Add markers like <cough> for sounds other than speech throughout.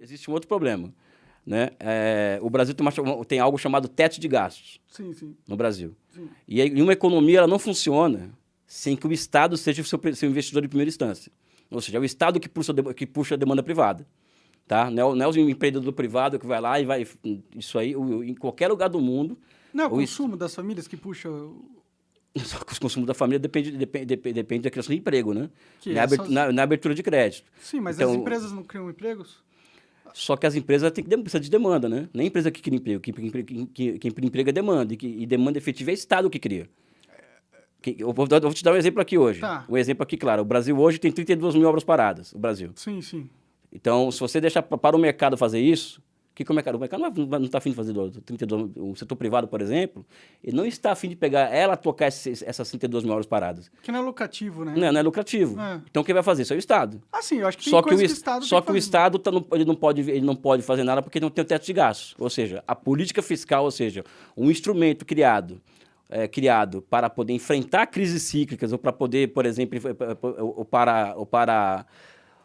Existe um outro problema. Né? É, o Brasil tem, uma, tem, algo chamado teto de gastos sim, sim. no Brasil. Sim. E, e uma economia ela não funciona sem que o Estado seja o seu, seu investidor de primeira instância. Ou seja, é o Estado que puxa, que puxa a demanda privada. Tá? Não, é, não é o empreendedor privado que vai lá e vai... Isso aí, em qualquer lugar do mundo... Não é o consumo isso, das famílias que puxa... Só que o consumo da família depende, depende, depende da criação de emprego, né? na, é só... na, na, abertura de crédito. Sim, mas então, as empresas não criam empregos? Só que as empresas têm que precisar de demanda, né? Nem empresa que cria emprego. Quem, quem, quem, quem emprega é demanda. E, que, e demanda efetiva é o Estado que cria. Eu vou, eu vou, te dar um exemplo aqui hoje. Tá. Um exemplo aqui, claro. O Brasil hoje tem 32 mil obras paradas. O Brasil. Sim, sim. Então, se você deixar para o mercado fazer isso, que, que o mercado? O mercado não está afim de fazer 32, o setor privado, por exemplo, ele não está afim de pegar ela tocar esses, essas 32 mil horas paradas. Que não é lucrativo, né? Não, não é lucrativo. É. Então quem vai fazer? Isso é o Estado. Ah, sim, eu acho que só que o, que o Estado Só que, que o Estado tá, ele, não pode, ele não pode fazer nada porque não tem o teto de gastos. Ou seja, a política fiscal, ou seja, um instrumento criado é, criado para poder enfrentar crises cíclicas ou para poder, por exemplo, ou para, ou para,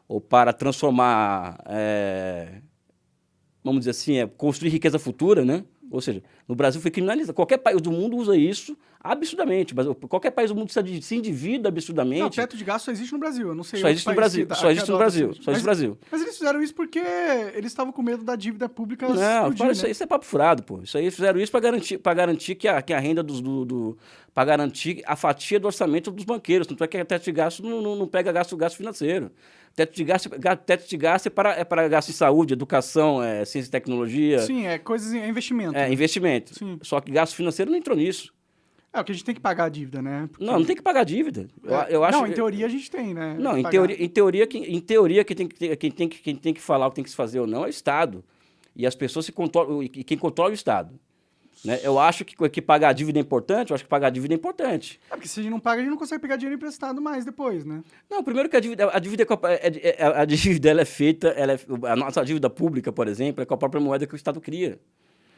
ou para transformar é, vamos dizer assim, é construir riqueza futura, né? Ou seja, no Brasil foi criminalizado. Qualquer país do mundo usa isso absurdamente. Mas qualquer país do mundo se endivida absurdamente. Não, o teto de gasto só existe no Brasil. Eu não sei só existe no Brasil. Só existe no Brasil. Só existe no Brasil. Mas eles fizeram isso porque eles estavam com medo da dívida pública Não, explodir, né? isso, isso, é papo furado, pô. Isso aí fizeram isso para garantir, garantir que, a, que a renda dos, do, do para garantir a fatia do orçamento dos banqueiros. Tanto é que o teto de gasto não, não, não pega gasto, gasto financeiro. Teto de gasto, teto de gasto é para, é para gasto em saúde, educação, é, ciência e tecnologia. Sim, é coisas, é investimento. É, né? investimento. Sim. Só que gasto financeiro não entrou nisso. É, o que a gente tem que pagar a dívida, né? Porque... Não, não tem que pagar a dívida. Eu, eu acho... Não, em teoria a gente tem, né? Não, em teoria, em teoria, quem, em teoria quem, tem que, quem, tem que, quem tem que falar o que tem que se fazer ou não é o Estado. E as pessoas se controlam, e quem controla é o Estado. Né? Eu acho que, que pagar a dívida é importante, eu acho que pagar a dívida é importante. É porque se a gente não paga, a gente não consegue pegar dinheiro emprestado mais depois, né? Não, primeiro que a dívida, a dívida, é, é, é, a dívida ela é feita, ela é, a nossa dívida pública, por exemplo, é com a própria moeda que o Estado cria.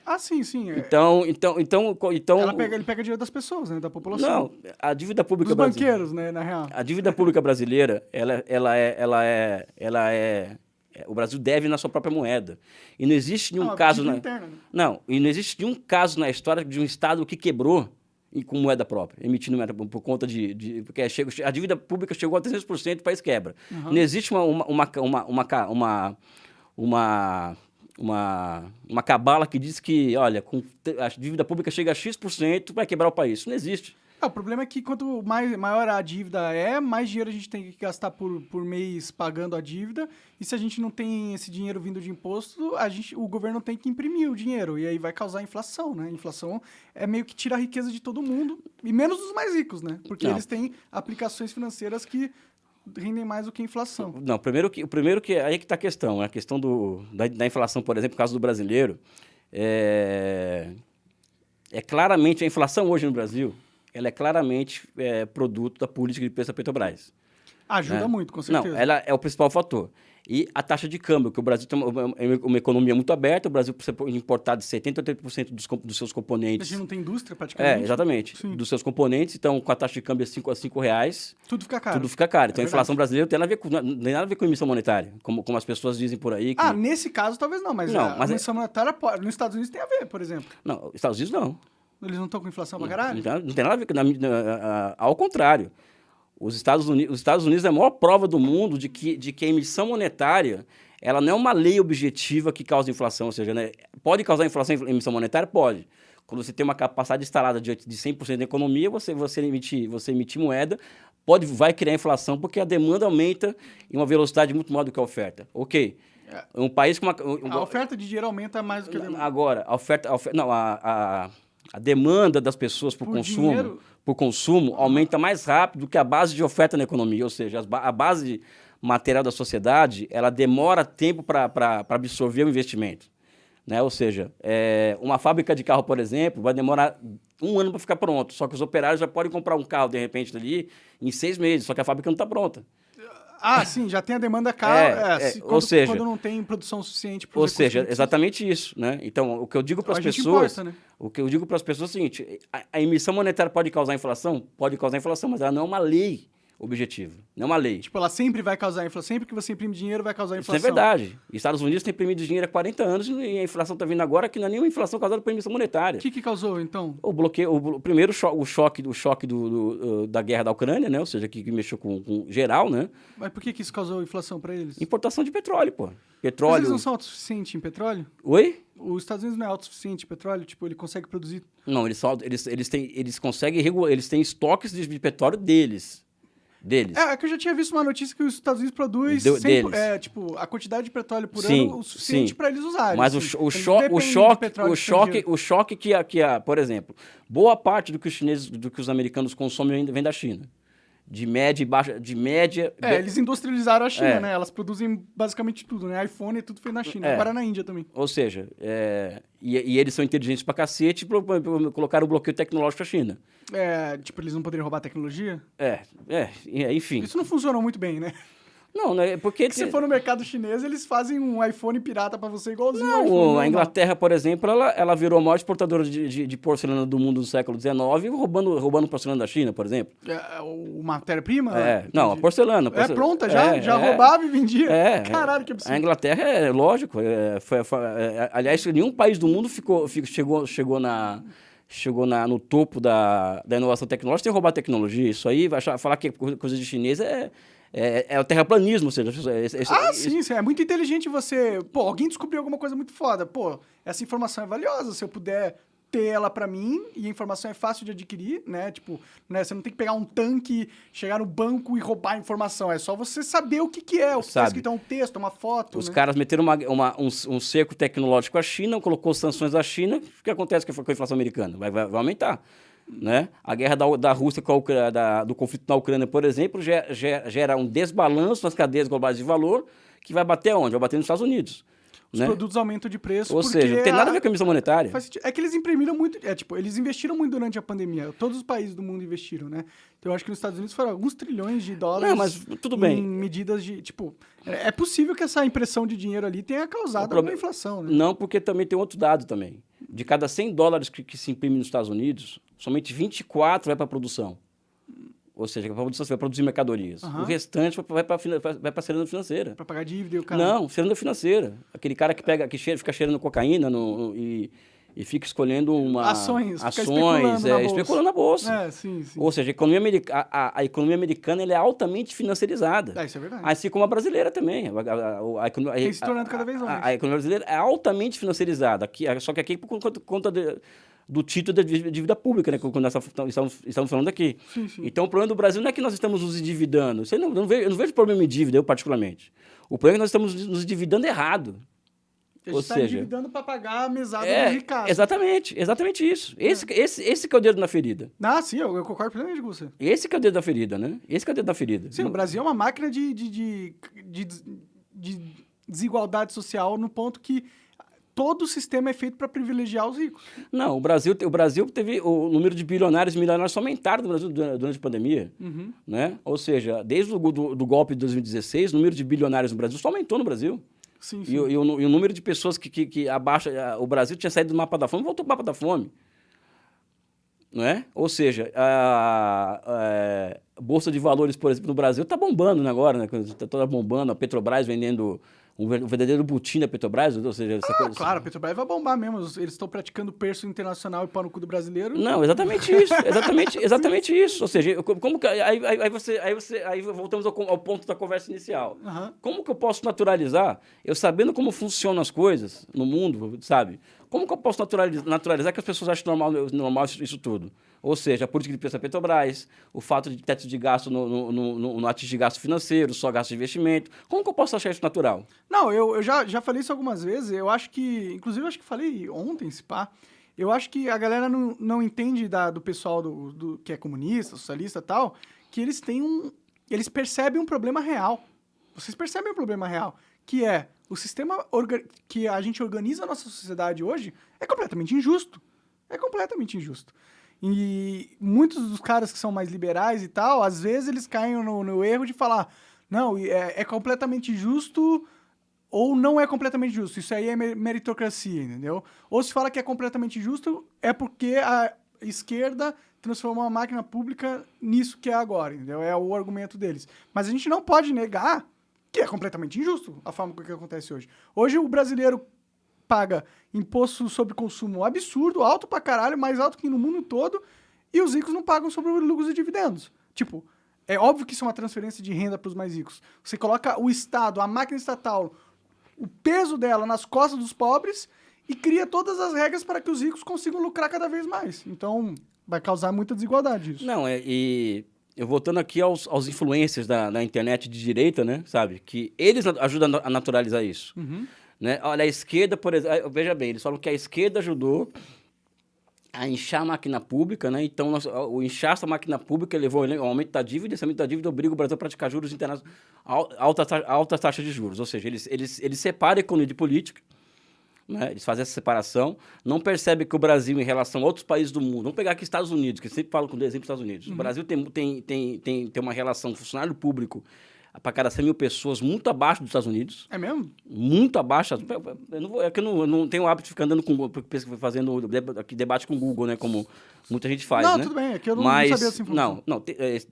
Ah, sim, sim. É. Então, então, então, então... Pega, ele pega dinheiro das pessoas, né? Da população. Não, a dívida pública Dos banqueiros, né? Na real. A dívida pública brasileira, ela, ela é... Ela é, ela é, o Brasil deve na sua própria moeda. E não existe nenhum não, caso... Na... Não, e não existe nenhum caso na história de um Estado que quebrou com moeda própria, emitindo moeda por conta de... de porque chega, a dívida pública chegou a 300%, o país quebra. Uhum. Não existe uma, uma, uma, uma, uma, uma uma, uma cabala que diz que, olha, com, a dívida pública chega a X%, vai quebrar o país. Isso não existe. É, o problema é que quanto mais, maior a dívida é, mais dinheiro a gente tem que gastar por, por mês pagando a dívida. E se a gente não tem esse dinheiro vindo de imposto, a gente, o governo tem que imprimir o dinheiro. E aí vai causar inflação, né? Inflação é meio que tira a riqueza de todo mundo, e menos dos mais ricos, né? Porque não. eles têm aplicações financeiras que rendem mais do que a inflação. Não, primeiro que, o primeiro que aí que está a questão, a questão do, da, da inflação, por exemplo, no caso do brasileiro, é, é claramente a inflação hoje no Brasil ela é claramente é, produto da política de preço da Petrobras. Ajuda né? muito, com certeza. Não, ela é o principal fator. E a taxa de câmbio, que o Brasil tem uma, uma economia muito aberta, o Brasil precisa importar de 70% a 80% dos, dos seus componentes. A gente não tem indústria praticamente. É, exatamente. Sim. Dos seus componentes, então com a taxa de câmbio a 5 a 5 reais. Tudo fica caro. Tudo fica caro. Então é a inflação brasileira tem nada, a ver com, não tem nada a ver com emissão monetária, como, como as pessoas dizem por aí. Que... Ah, nesse caso talvez não, mas, não, a, mas a é emissão é... monetária nos Estados Unidos tem a ver, por exemplo. Não, Estados Unidos não. Eles não estão com inflação pra caralho? Não, não tem nada a ver com... Na, na, ao contrário. Os Estados, Unidos, os Estados Unidos é a maior prova do mundo de que, de que a emissão monetária ela não é uma lei objetiva que causa inflação. Ou seja, né, pode causar inflação em emissão monetária? Pode. Quando você tem uma capacidade instalada de, de 100% da economia, você, você, emitir, você emitir moeda, pode, vai criar inflação porque a demanda aumenta em uma velocidade muito maior do que a oferta. Ok. É. Um país com uma... Um, a oferta de dinheiro aumenta mais do que a demanda. Agora, a oferta... A oferta não, a, a a demanda das pessoas por, por consumo, dinheiro. por consumo aumenta mais rápido do que a base de oferta na economia, ou seja, a base material da sociedade, ela demora tempo para absorver o investimento. Né? Ou seja, é, uma fábrica de carro, por exemplo, vai demorar um ano para ficar pronto, só que os operários já podem comprar um carro, de repente, ali, em seis meses, só que a fábrica não está pronta. Ah, sim, já tem a demanda cara. É, é, quando, ou seja, quando não tem produção suficiente para Ou seja, exatamente isso, né? Então, o que eu digo para as pessoas, importa, né? o que eu digo para as pessoas é o seguinte: a, a, emissão monetária pode causar inflação, pode causar inflação, mas ela não é uma lei objetivo, não é uma lei. Tipo, ela sempre vai causar inflação, sempre que você imprime dinheiro vai causar inflação. Isso é verdade. Estados Unidos tem imprimido dinheiro há 40 anos e a inflação está vindo agora que não é nenhuma inflação causada por emissão monetária. O que, que causou, então? O bloqueio, o, primeiro cho o choque, o choque do, do, da guerra da Ucrânia, né? Ou seja, que, que mexeu com, com, geral, né? Mas por que, que isso causou inflação para eles? Importação de petróleo, pô. Petróleo. Mas eles não são autossuficientes em petróleo? Oi? Os Estados Unidos não é autossuficiente em petróleo? Tipo, ele consegue produzir... Não, eles, só, eles, eles, têm, eles conseguem regular, eles têm estoques de petróleo deles deles. É, é que eu já tinha visto uma notícia que os Estados Unidos produz 100, é, tipo, a quantidade de petróleo por sim, ano o suficiente para eles usarem. Mas assim. o, o, cho o choque, o choque, o choque que, a, que a, por exemplo, boa parte do que os chineses, do que os americanos consomem vem da China de média e baixa, de média... É, eles industrializaram a China, é. né? Elas produzem basicamente tudo, né? iPhone tudo feito na China, é. agora na Índia também. Ou seja, é... e, e, eles são inteligentes pra cacete e colocaram o bloqueio tecnológico à China. É, tipo, eles não poderiam roubar tecnologia? É, é, enfim. Isso não funcionou muito bem, né? Não, né? Porque... Se for no mercado chinês, eles fazem um iPhone pirata para você igualzinho não, iPhone, a Inglaterra, por exemplo, ela, ela virou a maior exportadora de, de, de porcelana do mundo do século XIX, roubando, roubando porcelana da China, por exemplo. É, o matéria-prima? É, não, a porcelana. É pronta já? É, já é, roubava e vendia? É. Caralho, que absurdo. A Inglaterra, é lógico, é, foi, foi, é, aliás, nenhum país do mundo ficou, ficou, chegou, chegou na chegou na, no topo da, da inovação tecnológica sem roubar tecnologia. Isso aí, vai achar, falar que é coisa de chinês é, é, é o terraplanismo, ou seja... ah, sim, sim, é muito inteligente você... Pô, alguém descobriu alguma coisa muito foda. Pô, essa informação é valiosa, se eu puder ter ela para mim e a informação é fácil de adquirir, né? Tipo, né? Você não tem que pegar um tanque, chegar no banco e roubar a informação. É só você saber o que, que é, o que está escrito, é um texto, uma foto. Os né? caras meteram uma, uma, um, um cerco tecnológico à China, colocou sanções à China. O que acontece com a inflação americana? Vai, vai, vai aumentar. Né? A guerra da, da Rússia com a Ucrânia, da, do conflito na Ucrânia, por exemplo, gera, gera um desbalanço nas cadeias globais de valor que vai bater onde? Vai bater nos Estados Unidos os né? produtos aumentam de preço. Ou seja, não tem nada a ver com a emissão monetária. É que eles imprimiram muito. É, tipo, eles investiram muito durante a pandemia. Todos os países do mundo investiram, né? Então eu acho que nos Estados Unidos foram alguns trilhões de dólares. Não, mas tudo bem. Em medidas de. Tipo, é, é possível que essa impressão de dinheiro ali tenha causado prob... uma inflação, né? Não, porque também tem outro dado também. De cada 100 dólares que, que se imprime nos Estados Unidos, somente 24 vai para a produção. Ou seja, para produção, você vai produzir mercadorias. Uhum. O restante vai para vai a ciranda financeira. Para pagar dívida e o cara... Não, ciranda financeira. Aquele cara que pega, que cheira, fica cheirando cocaína no, e, e fica escolhendo uma... Ações. Ações, especulando, é, na especulando na bolsa. É, sim, sim. Ou seja, a economia, america, a, a, economia americana é altamente financiarizada. É, isso é verdade. Assim como a brasileira também. A, a, Tem se tornando cada vez mais. A, economia brasileira é altamente financiarizada. Aqui, só que aqui por conta, conta de do título da dívida pública, né? Quando nós estamos, estamos falando aqui. Então, o problema do Brasil não é que nós estamos nos endividando. Você não, não vejo, eu não vejo problema em dívida, eu particularmente. O problema é que nós estamos nos endividando errado. A gente está endividando para pagar a mesada é, do Ricardo. Exatamente, exatamente isso. É. Esse, esse, esse que é o dedo na ferida. Ah, sim, eu, eu concordo plenamente com você. Esse que é o dedo da ferida, né? Esse que é o dedo da ferida. Sim, o Brasil é uma máquina de, de, de, de, de desigualdade social no ponto que todo o sistema é feito para privilegiar os ricos. Não, o Brasil, o Brasil teve o número de bilionários e milionários só aumentaram no Brasil durante a pandemia, uhum. né? Ou seja, desde o do, do, golpe de 2016, o número de bilionários no Brasil só aumentou no Brasil. Sim, sim. E, e, o, e, o, número de pessoas que, que, que abaixa, o Brasil tinha saído do mapa da fome, voltou para o mapa da fome. Não é? Ou seja, a, a, a, Bolsa de Valores, por exemplo, no Brasil está bombando né, agora, né? Está toda bombando, a Petrobras vendendo um verdadeiro butim da Petrobras? Ou seja, essa ah, coisa, claro, a Petrobras vai bombar mesmo. Eles estão praticando perso internacional e pau no cu do brasileiro. Não, exatamente isso. Exatamente, <laughs> exatamente isso. Ou seja, como que, aí, aí, você, aí, você, aí voltamos ao, ao ponto da conversa inicial. Uhum. Como que eu posso naturalizar, eu sabendo como funcionam as coisas no mundo, sabe? Como que eu posso naturalizar, naturalizar que as pessoas acham normal, normal isso, isso tudo? Ou seja, a política de preço da Petrobras, o fato de teto de gasto no, no, no, no atingir gasto financeiro, só gasto de investimento. Como que eu posso achar isso natural? Não, eu, eu já, já falei isso algumas vezes. Eu acho que, inclusive, eu acho que falei ontem, se pá. Eu acho que a galera não, não entende da, do pessoal do, do, que é comunista, socialista e tal, que eles têm um. Eles percebem um problema real. Vocês percebem um problema real, que é o sistema que a gente organiza a nossa sociedade hoje é completamente injusto. É completamente injusto. E muitos dos caras que são mais liberais e tal, às vezes eles caem no, no erro de falar, não, é, é, completamente justo ou não é completamente justo. Isso aí é meritocracia, entendeu? Ou se fala que é completamente justo, é porque a esquerda transformou a máquina pública nisso que é agora, entendeu? É o argumento deles. Mas a gente não pode negar que é completamente injusto a forma que acontece hoje. Hoje o brasileiro paga imposto sobre consumo absurdo, alto pra caralho, mais alto que no mundo todo, e os ricos não pagam sobre lucros e dividendos. Tipo, é óbvio que isso é uma transferência de renda para os mais ricos. Você coloca o Estado, a máquina estatal, o peso dela nas costas dos pobres e cria todas as regras para que os ricos consigam lucrar cada vez mais. Então, vai causar muita desigualdade isso. Não, é, e eu voltando aqui aos, aos influencers da, da internet de direita, né, sabe? Que eles ajudam a naturalizar isso. Uhum. Né? Olha, a esquerda, por exemplo, veja bem, eles falam que a esquerda ajudou a inchar a máquina pública, né? Então, nós, o inchaço da máquina pública levou ao aumento da dívida, esse aumento da dívida obriga o Brasil a praticar juros internacionais, altas alta taxas de juros. Ou seja, eles, eles, eles separam a economia de política, né? eles fazem essa separação, não percebem que o Brasil, em relação a outros países do mundo, vamos pegar aqui Estados Unidos, que sempre falo com o exemplo dos Estados Unidos. Uhum. O Brasil tem, tem, tem, tem, tem uma relação funcionário público para cada 100 mil pessoas, muito abaixo dos Estados Unidos. É mesmo? Muito abaixo. Eu não, é que eu não, eu não tenho o hábito de ficar andando com fazendo debate com o Google, né? Como muita gente faz, não, né? tudo bem, é que eu não, Mas, não sabia essa informação. Não, não. É, Me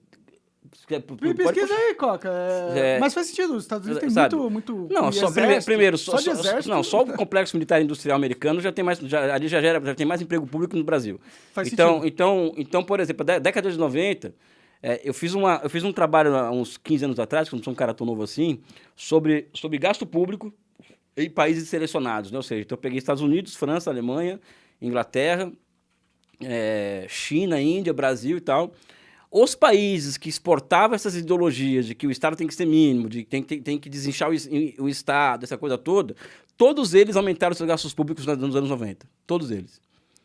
pesquisa aí, Coca. É... É... Mas faz sentido, os Estados Unidos sabe, muito, muito. Não, só, exército, primeiro, só, só, exército, não, só o complexo militar industrial americano já tem mais, já, ali já, gera, já tem mais emprego público no Brasil. Faz então, sentido. Então, então, por exemplo, década de 90, é, eu, fiz uma, eu fiz um trabalho há uns 15 anos atrás, que não sou um cara tão novo assim, sobre, sobre gasto público em países selecionados. Né? Ou seja, então eu peguei Estados Unidos, França, Alemanha, Inglaterra, é, China, Índia, Brasil e tal. Os países que exportavam essas ideologias de que o Estado tem que ser mínimo, de que tem, tem, tem que desinchar o, o Estado, essa coisa toda, todos eles aumentaram seus gastos públicos nos anos 90. Todos eles.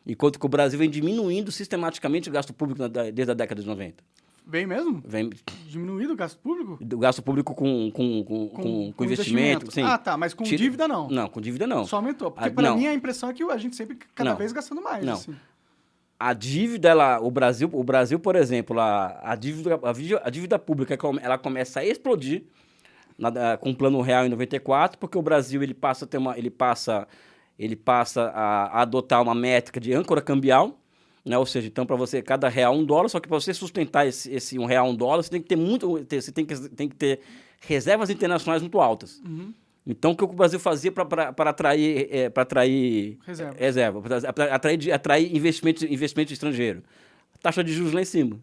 Enquanto que o Brasil vem diminuindo sistematicamente o gasto público desde a década de 90. Vem mesmo? Vem. Diminuído o gasto público? O gasto público com, com, com, com, com investimento. investimento. Sim. Ah, tá. Mas com Tira... dívida não. Não, com dívida não. Só aumentou. Porque ah, para mim a impressão é que a gente sempre cada não. vez gastando mais. Não. Assim. A dívida, ela, o Brasil, o Brasil, por exemplo, a, a, dívida, a, dívida, pública, ela começa a explodir na, com o Plano Real em 94, porque o Brasil ele passa a ter uma, ele passa, ele passa a, a adotar uma métrica de âncora cambial, né? Ou seja, então para você, cada real um dólar, só que para você sustentar esse, esse um real um dólar, você tem que ter muito, você tem que, tem que ter reservas internacionais muito altas. Uhum. Então, o que o Brasil fazia para atrair, é, atrair reserva, reserva para atrair, atrair investimento, investimento estrangeiro? Taxa de juros lá em cima.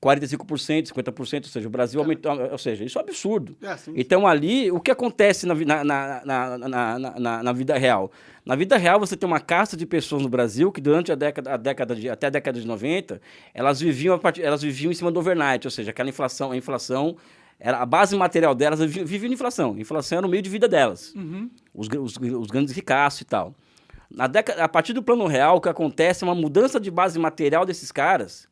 45%, 50%, ou seja, o Brasil é. aumentou, ou seja, isso é um absurdo. É, sim, sim. Então, ali, o que acontece na, na, na, na, vida real? Na vida real, você tem uma casta de pessoas no Brasil que durante a década, a década de, até a década de 90, elas viviam, a part, elas viviam em cima do overnight, ou seja, aquela inflação, a inflação, era, a base material delas vivia, em inflação. A inflação era o meio de vida delas. Uhum. Os, os, os grandes ricaços e tal. Na década, a partir do plano real, o que acontece é uma mudança de base material desses caras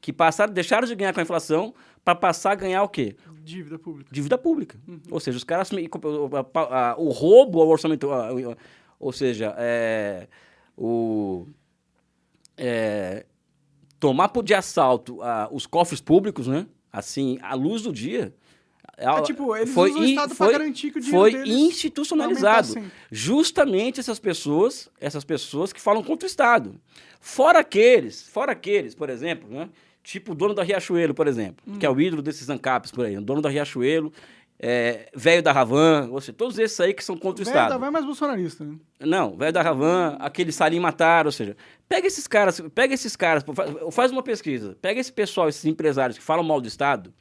que passaram, deixaram de ganhar com a inflação para passar a ganhar o quê? Dívida pública. Dívida pública. Uhum. Ou seja, os caras... O roubo ao orçamento... Ou seja, é, o, é, tomar de assalto os cofres públicos, né? Assim, à luz do dia... É, tipo, eles foi, usam o Estado foi, garantir que o Foi institucionalizado. Justamente essas pessoas, essas pessoas que falam contra o Estado. Fora aqueles, fora aqueles, por exemplo, né? Tipo o dono da Riachuelo, por exemplo, hum. que é o ídolo desses ANCAPs por aí. O dono da Riachuelo, é, velho da Ravan, ou seja, todos esses aí que são contra o, o Estado. Velho da Ravan é mais bolsonarista, né? Não, velho da Ravan, aquele Salim Matar, ou seja, pega esses caras, pega esses caras, faz uma pesquisa, pega esse pessoal, esses empresários que falam mal do Estado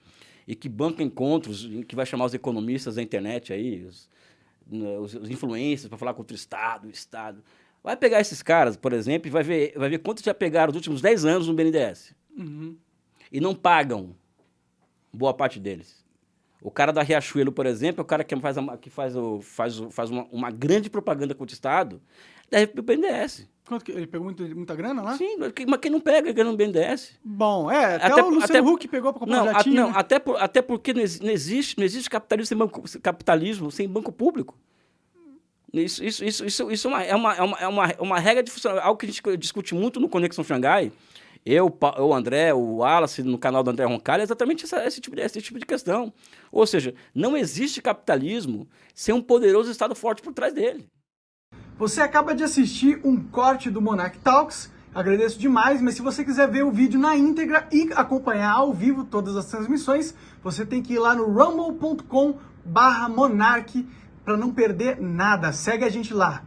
e que bancam encontros, que vai chamar os economistas da internet aí, os, né, os, os influencers para falar contra o Estado, o Estado. Vai pegar esses caras, por exemplo, e vai ver, vai ver quantos já pegaram nos últimos 10 anos no BNDES. Uhum. E não pagam boa parte deles. O cara da Riachuelo, por exemplo, é o cara que faz, a, que faz, o, faz, o, faz uma, uma, grande propaganda contra o Estado, deve para o BNDES. Quanto que, ele pegou muito, muita grana lá? Sim, mas quem não pega, ganha no BNDES. Bom, é, até, até o Luciano até, Huck pegou para comprar não, um jatinho, a, Não, né? até, por, até porque não existe, não existe capitalismo sem banco, capitalismo sem banco público. Isso, isso, isso, isso, isso é, uma, é, uma, é, uma, é uma regra de funcionamento, algo que a gente discute muito no Conexão Xangai. Eu, o André, o Wallace, no canal do André Roncalho, é exatamente essa, esse, tipo de, esse tipo de questão. Ou seja, não existe capitalismo sem um poderoso Estado forte por trás dele. Você acaba de assistir um corte do Monarch Talks Agradeço demais, mas se você quiser ver o vídeo na íntegra e acompanhar ao vivo todas as transmissões, você tem que ir lá no rumble.com barra para não perder nada. Segue a gente lá.